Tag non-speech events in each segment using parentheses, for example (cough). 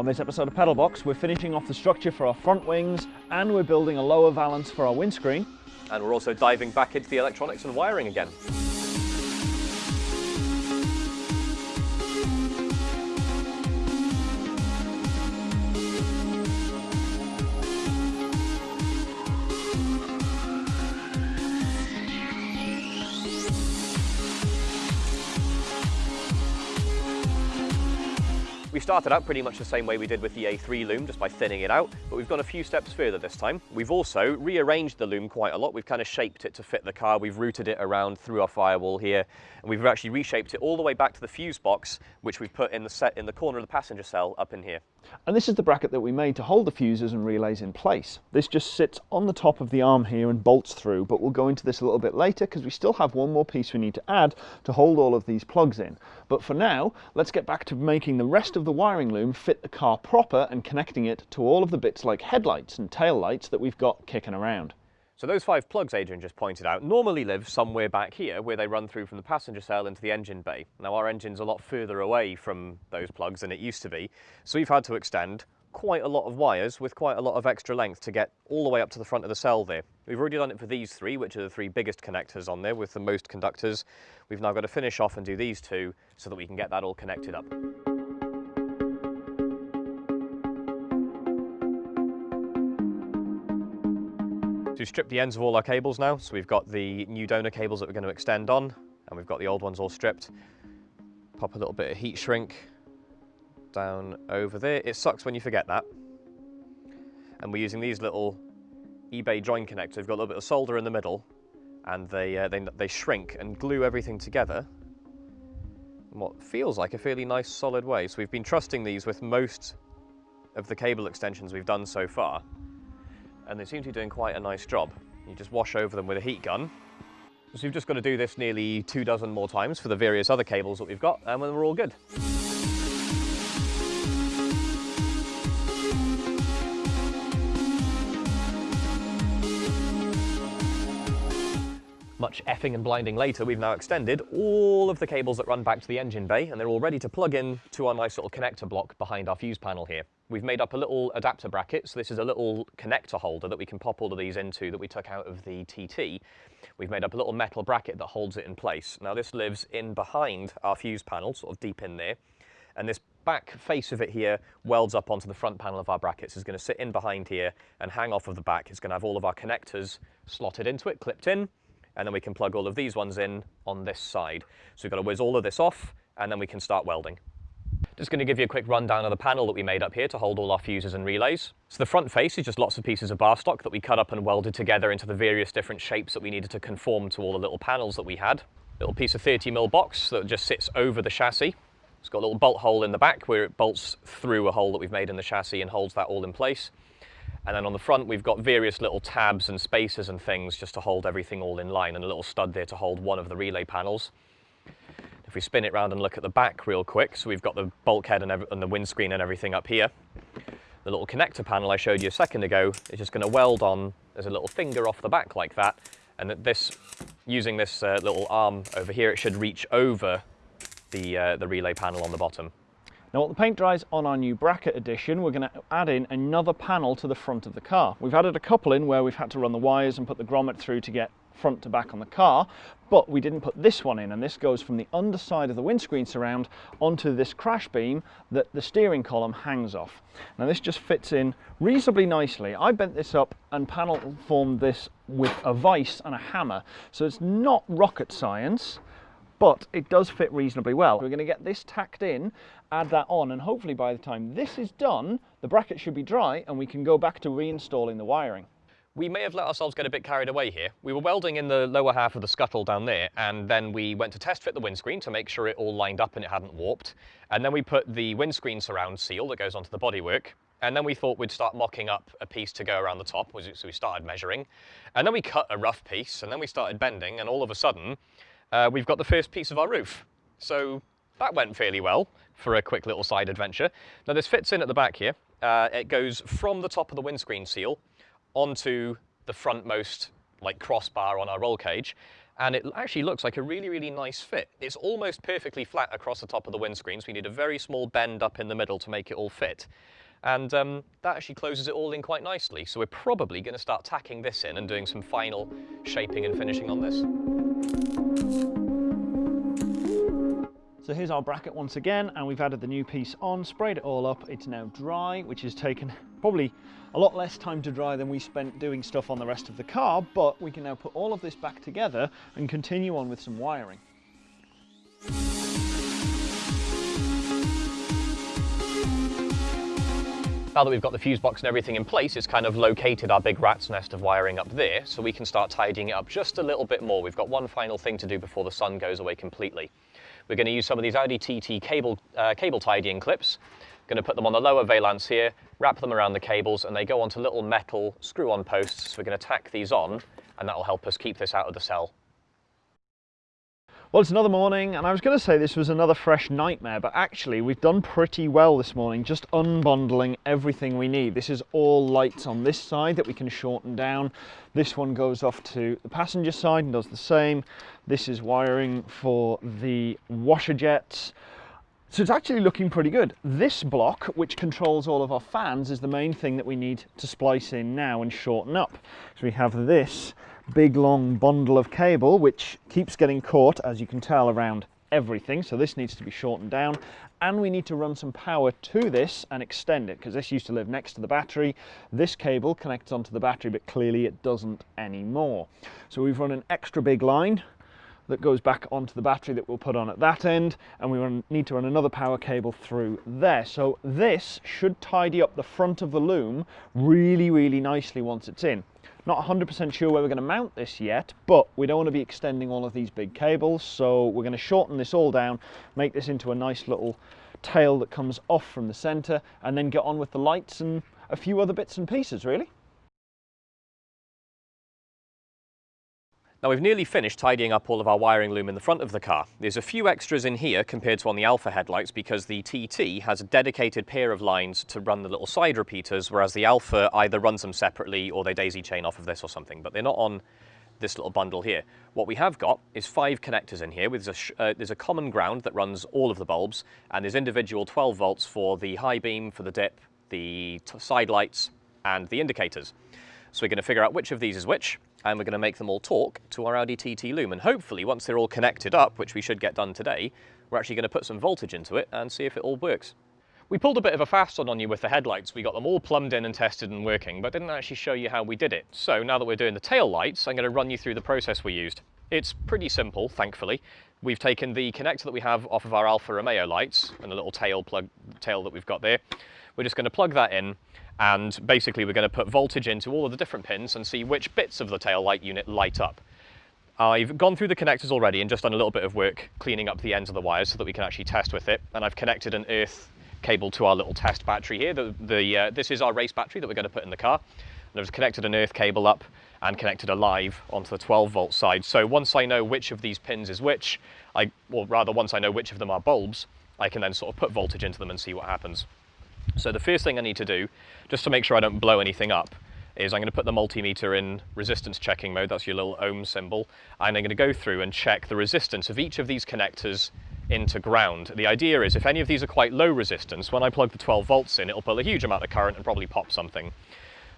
On this episode of Pedal Box, we're finishing off the structure for our front wings and we're building a lower valance for our windscreen. And we're also diving back into the electronics and wiring again. Started out pretty much the same way we did with the A3 loom, just by thinning it out, but we've gone a few steps further this time. We've also rearranged the loom quite a lot. We've kind of shaped it to fit the car. We've routed it around through our firewall here, and we've actually reshaped it all the way back to the fuse box, which we've put in the set in the corner of the passenger cell up in here. And this is the bracket that we made to hold the fuses and relays in place. This just sits on the top of the arm here and bolts through, but we'll go into this a little bit later because we still have one more piece we need to add to hold all of these plugs in. But for now, let's get back to making the rest of the wiring loom fit the car proper and connecting it to all of the bits like headlights and tail lights that we've got kicking around. So those five plugs Adrian just pointed out normally live somewhere back here where they run through from the passenger cell into the engine bay. Now our engine's a lot further away from those plugs than it used to be, so we've had to extend quite a lot of wires with quite a lot of extra length to get all the way up to the front of the cell there. We've already done it for these three, which are the three biggest connectors on there with the most conductors. We've now got to finish off and do these two so that we can get that all connected up. To strip the ends of all our cables now, so we've got the new donor cables that we're going to extend on, and we've got the old ones all stripped. Pop a little bit of heat shrink down over there. It sucks when you forget that. And we're using these little eBay join connectors. We've got a little bit of solder in the middle, and they, uh, they, they shrink and glue everything together in what feels like a fairly nice solid way. So we've been trusting these with most of the cable extensions we've done so far and they seem to be doing quite a nice job. You just wash over them with a heat gun. So you've just got to do this nearly two dozen more times for the various other cables that we've got, and then we're all good. Much effing and blinding later, we've now extended all of the cables that run back to the engine bay, and they're all ready to plug in to our nice little connector block behind our fuse panel here. We've made up a little adapter bracket, so this is a little connector holder that we can pop all of these into that we took out of the TT. We've made up a little metal bracket that holds it in place. Now this lives in behind our fuse panel, sort of deep in there, and this back face of it here welds up onto the front panel of our brackets. It's going to sit in behind here and hang off of the back. It's going to have all of our connectors slotted into it, clipped in, and then we can plug all of these ones in on this side. So we've got to whiz all of this off, and then we can start welding. Just going to give you a quick rundown of the panel that we made up here to hold all our fuses and relays. So the front face is just lots of pieces of bar stock that we cut up and welded together into the various different shapes that we needed to conform to all the little panels that we had. Little piece of 30mm box that just sits over the chassis. It's got a little bolt hole in the back where it bolts through a hole that we've made in the chassis and holds that all in place. And then on the front, we've got various little tabs and spacers and things just to hold everything all in line and a little stud there to hold one of the relay panels. If we spin it round and look at the back real quick, so we've got the bulkhead and, and the windscreen and everything up here. The little connector panel I showed you a second ago is just going to weld on, there's a little finger off the back like that, and that this, using this uh, little arm over here, it should reach over the, uh, the relay panel on the bottom. Now, while the paint dries on our new bracket addition, we're going to add in another panel to the front of the car. We've added a couple in where we've had to run the wires and put the grommet through to get front to back on the car, but we didn't put this one in, and this goes from the underside of the windscreen surround onto this crash beam that the steering column hangs off. Now this just fits in reasonably nicely. I bent this up and panel formed this with a vise and a hammer, so it's not rocket science, but it does fit reasonably well. We're going to get this tacked in, add that on, and hopefully by the time this is done, the bracket should be dry and we can go back to reinstalling the wiring. We may have let ourselves get a bit carried away here. We were welding in the lower half of the scuttle down there, and then we went to test fit the windscreen to make sure it all lined up and it hadn't warped. And then we put the windscreen surround seal that goes onto the bodywork, and then we thought we'd start mocking up a piece to go around the top, so we started measuring. And then we cut a rough piece, and then we started bending, and all of a sudden, uh, we've got the first piece of our roof. So that went fairly well for a quick little side adventure. Now this fits in at the back here. Uh, it goes from the top of the windscreen seal onto the frontmost like crossbar on our roll cage. and it actually looks like a really, really nice fit. It's almost perfectly flat across the top of the windscreen, so we need a very small bend up in the middle to make it all fit. And um, that actually closes it all in quite nicely. So we're probably going to start tacking this in and doing some final shaping and finishing on this. So here's our bracket once again, and we've added the new piece on, sprayed it all up. It's now dry, which has taken (laughs) probably a lot less time to dry than we spent doing stuff on the rest of the car, but we can now put all of this back together and continue on with some wiring. Now that we've got the fuse box and everything in place, it's kind of located our big rat's nest of wiring up there, so we can start tidying it up just a little bit more. We've got one final thing to do before the sun goes away completely. We're going to use some of these Audi TT cable, uh, cable tidying clips. Going to put them on the lower valance here, wrap them around the cables, and they go onto little metal screw-on posts. So we're going to tack these on, and that will help us keep this out of the cell. Well, it's another morning, and I was going to say this was another fresh nightmare, but actually we've done pretty well this morning, just unbundling everything we need. This is all lights on this side that we can shorten down. This one goes off to the passenger side and does the same. This is wiring for the washer jets. So it's actually looking pretty good. This block, which controls all of our fans, is the main thing that we need to splice in now and shorten up. So we have this big long bundle of cable which keeps getting caught as you can tell around everything. So this needs to be shortened down. And we need to run some power to this and extend it because this used to live next to the battery. This cable connects onto the battery but clearly it doesn't anymore. So we've run an extra big line that goes back onto the battery that we'll put on at that end and we need to run another power cable through there so this should tidy up the front of the loom really really nicely once it's in not 100% sure where we're going to mount this yet, but we don't want to be extending all of these big cables, so we're going to shorten this all down, make this into a nice little tail that comes off from the centre, and then get on with the lights and a few other bits and pieces, really. Now we've nearly finished tidying up all of our wiring loom in the front of the car. There's a few extras in here compared to on the Alfa headlights because the TT has a dedicated pair of lines to run the little side repeaters, whereas the Alfa either runs them separately or they daisy chain off of this or something, but they're not on this little bundle here. What we have got is five connectors in here. With a, uh, there's a common ground that runs all of the bulbs, and there's individual 12 volts for the high beam, for the dip, the side lights, and the indicators. So we're going to figure out which of these is which, and we're going to make them all talk to our Audi TT Loom. And hopefully, once they're all connected up, which we should get done today, we're actually going to put some voltage into it and see if it all works. We pulled a bit of a fast one on you with the headlights. We got them all plumbed in and tested and working, but didn't actually show you how we did it. So now that we're doing the tail lights, I'm going to run you through the process we used. It's pretty simple, thankfully. We've taken the connector that we have off of our Alfa Romeo lights and the little tail plug tail that we've got there. We're just going to plug that in and basically we're going to put voltage into all of the different pins and see which bits of the tail light unit light up. I've gone through the connectors already and just done a little bit of work cleaning up the ends of the wires so that we can actually test with it. And I've connected an earth cable to our little test battery here. The, the uh, this is our race battery that we're going to put in the car. And I've connected an earth cable up and connected a live onto the 12 volt side. So once I know which of these pins is which, I, or rather once I know which of them are bulbs, I can then sort of put voltage into them and see what happens. So the first thing I need to do, just to make sure I don't blow anything up, is I'm going to put the multimeter in resistance checking mode, that's your little ohm symbol, and I'm going to go through and check the resistance of each of these connectors into ground. The idea is if any of these are quite low resistance, when I plug the 12 volts in, it'll pull a huge amount of current and probably pop something.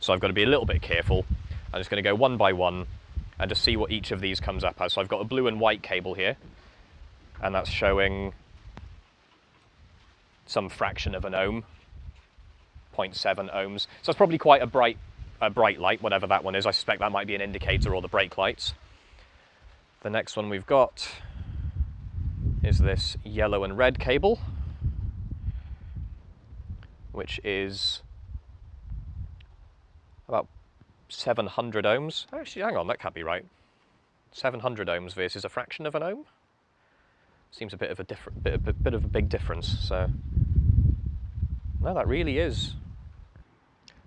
So I've got to be a little bit careful. I'm just going to go one by one and just see what each of these comes up as. So I've got a blue and white cable here, and that's showing some fraction of an ohm. 0.7 ohms. So it's probably quite a bright, a bright light, whatever that one is. I suspect that might be an indicator or the brake lights. The next one we've got is this yellow and red cable, which is about 700 ohms. Actually, hang on, that can't be right. 700 ohms versus a fraction of an ohm? Seems a bit of a different, bit, bit, of a big difference. So, no, that really is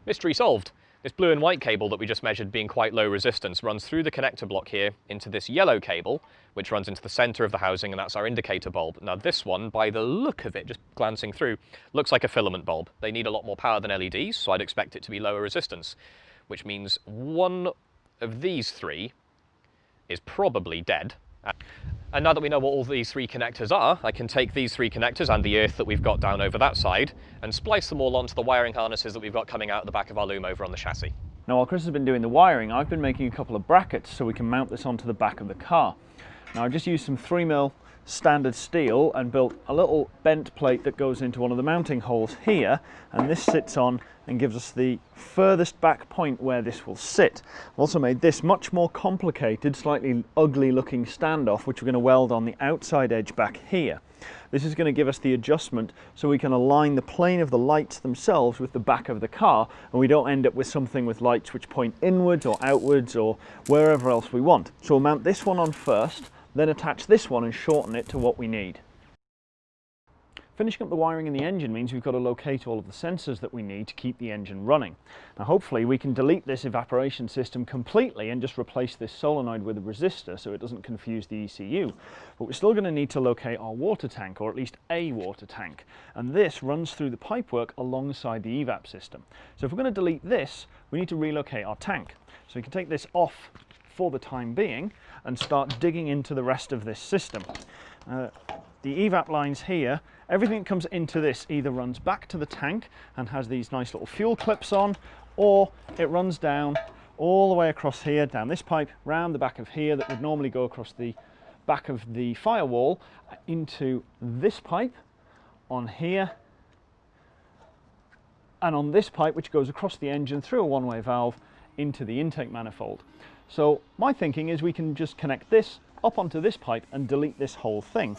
Mystery solved. This blue and white cable that we just measured being quite low resistance runs through the connector block here into this yellow cable, which runs into the center of the housing, and that's our indicator bulb. Now this one, by the look of it, just glancing through, looks like a filament bulb. They need a lot more power than LEDs, so I'd expect it to be lower resistance, which means one of these three is probably dead. And now that we know what all these three connectors are, I can take these three connectors and the earth that we've got down over that side and splice them all onto the wiring harnesses that we've got coming out the back of our loom over on the chassis. Now while Chris has been doing the wiring, I've been making a couple of brackets so we can mount this onto the back of the car. Now I've just used some 3mm standard steel and built a little bent plate that goes into one of the mounting holes here and this sits on and gives us the furthest back point where this will sit. I've also made this much more complicated, slightly ugly looking standoff which we're going to weld on the outside edge back here. This is going to give us the adjustment so we can align the plane of the lights themselves with the back of the car and we don't end up with something with lights which point inwards or outwards or wherever else we want. So we'll mount this one on first then attach this one and shorten it to what we need. Finishing up the wiring in the engine means we've got to locate all of the sensors that we need to keep the engine running. Now hopefully we can delete this evaporation system completely and just replace this solenoid with a resistor so it doesn't confuse the ECU. But we're still going to need to locate our water tank, or at least a water tank. And this runs through the pipework alongside the evap system. So if we're going to delete this, we need to relocate our tank. So we can take this off for the time being and start digging into the rest of this system. Uh, the evap lines here, everything that comes into this either runs back to the tank and has these nice little fuel clips on, or it runs down all the way across here, down this pipe, round the back of here that would normally go across the back of the firewall into this pipe on here and on this pipe which goes across the engine through a one-way valve into the intake manifold. So my thinking is we can just connect this up onto this pipe and delete this whole thing.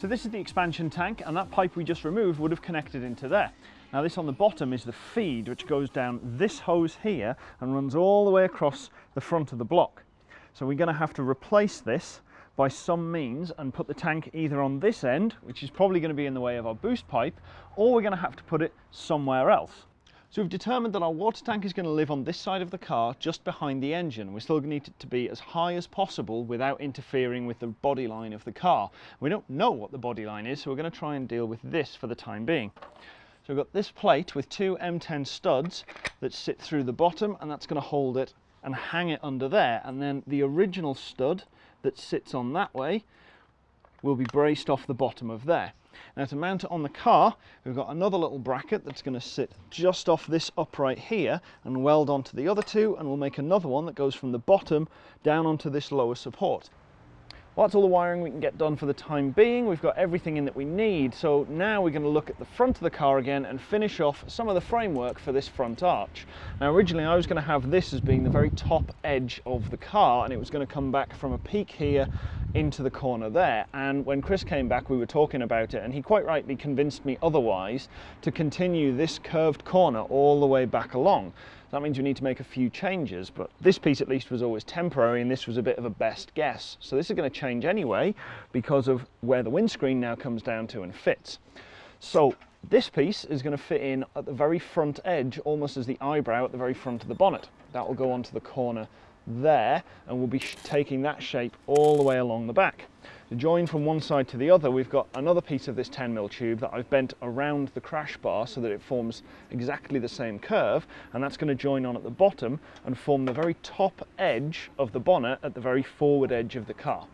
So this is the expansion tank and that pipe we just removed would have connected into there. Now this on the bottom is the feed which goes down this hose here and runs all the way across the front of the block. So we're going to have to replace this by some means and put the tank either on this end, which is probably going to be in the way of our boost pipe, or we're going to have to put it somewhere else. So we've determined that our water tank is going to live on this side of the car, just behind the engine. We're still going to need it to be as high as possible without interfering with the body line of the car. We don't know what the body line is, so we're going to try and deal with this for the time being. So we've got this plate with two M10 studs that sit through the bottom, and that's going to hold it and hang it under there. And then the original stud that sits on that way will be braced off the bottom of there. Now to mount it on the car, we've got another little bracket that's going to sit just off this upright here and weld onto the other two and we'll make another one that goes from the bottom down onto this lower support. Well, that's all the wiring we can get done for the time being. We've got everything in that we need. So now we're going to look at the front of the car again and finish off some of the framework for this front arch. Now originally I was going to have this as being the very top edge of the car and it was going to come back from a peak here into the corner there. And when Chris came back, we were talking about it and he quite rightly convinced me otherwise to continue this curved corner all the way back along. That means we need to make a few changes, but this piece at least was always temporary and this was a bit of a best guess. So this is going to change anyway because of where the windscreen now comes down to and fits. So this piece is going to fit in at the very front edge, almost as the eyebrow at the very front of the bonnet. That will go onto the corner there and we'll be taking that shape all the way along the back. To join from one side to the other, we've got another piece of this 10mm tube that I've bent around the crash bar so that it forms exactly the same curve, and that's going to join on at the bottom and form the very top edge of the bonnet at the very forward edge of the car.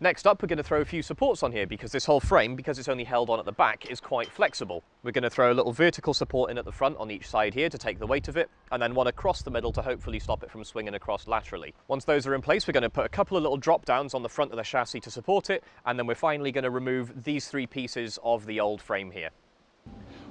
Next up, we're going to throw a few supports on here because this whole frame, because it's only held on at the back, is quite flexible. We're going to throw a little vertical support in at the front on each side here to take the weight of it, and then one across the middle to hopefully stop it from swinging across laterally. Once those are in place, we're going to put a couple of little drop downs on the front of the chassis to support it, and then we're finally going to remove these three pieces of the old frame here.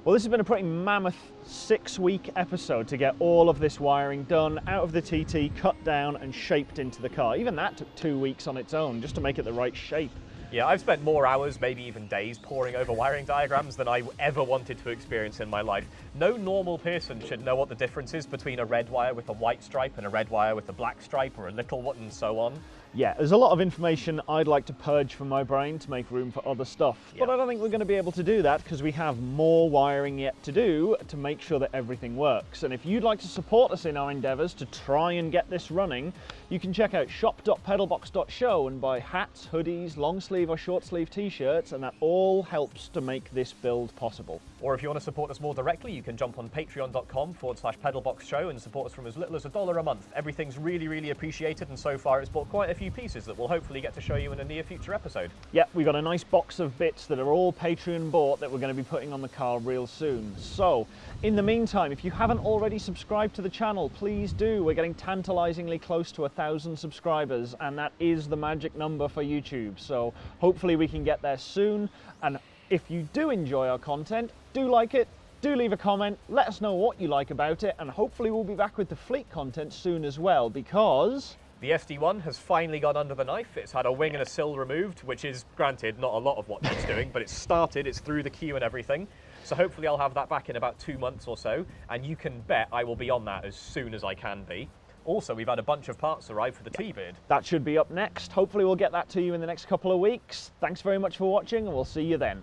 Well, this has been a pretty mammoth six week episode to get all of this wiring done out of the TT, cut down and shaped into the car. Even that took two weeks on its own just to make it the right shape. Yeah, I've spent more hours, maybe even days, poring over wiring diagrams than I ever wanted to experience in my life. No normal person should know what the difference is between a red wire with a white stripe and a red wire with a black stripe or a little one and so on. Yeah, there's a lot of information I'd like to purge from my brain to make room for other stuff. But I don't think we're going to be able to do that because we have more wiring yet to do to make sure that everything works. And if you'd like to support us in our endeavours to try and get this running, you can check out shop.pedalbox.show and buy hats, hoodies, long sleeve or short sleeve t-shirts, and that all helps to make this build possible. Or if you want to support us more directly, you can jump on patreon.com forward slash pedalbox show and support us from as little as a dollar a month. Everything's really, really appreciated, and so far it's bought quite a few pieces that we'll hopefully get to show you in a near future episode. Yep, we've got a nice box of bits that are all Patreon bought that we're going to be putting on the car real soon. So, in the meantime, if you haven't already subscribed to the channel, please do. We're getting tantalizingly close to a thousand subscribers, and that is the magic number for YouTube. So, hopefully, we can get there soon. And if you do enjoy our content, do like it. Do leave a comment, let us know what you like about it, and hopefully we'll be back with the fleet content soon as well because The SD1 has finally gone under the knife. It's had a wing and a sill removed, which is, granted, not a lot of what it's doing, but it's started, it's through the queue and everything. So hopefully I'll have that back in about two months or so, and you can bet I will be on that as soon as I can be. Also, we've had a bunch of parts arrive for the T-Beard. That should be up next. Hopefully, we'll get that to you in the next couple of weeks. Thanks very much for watching, and we'll see you then.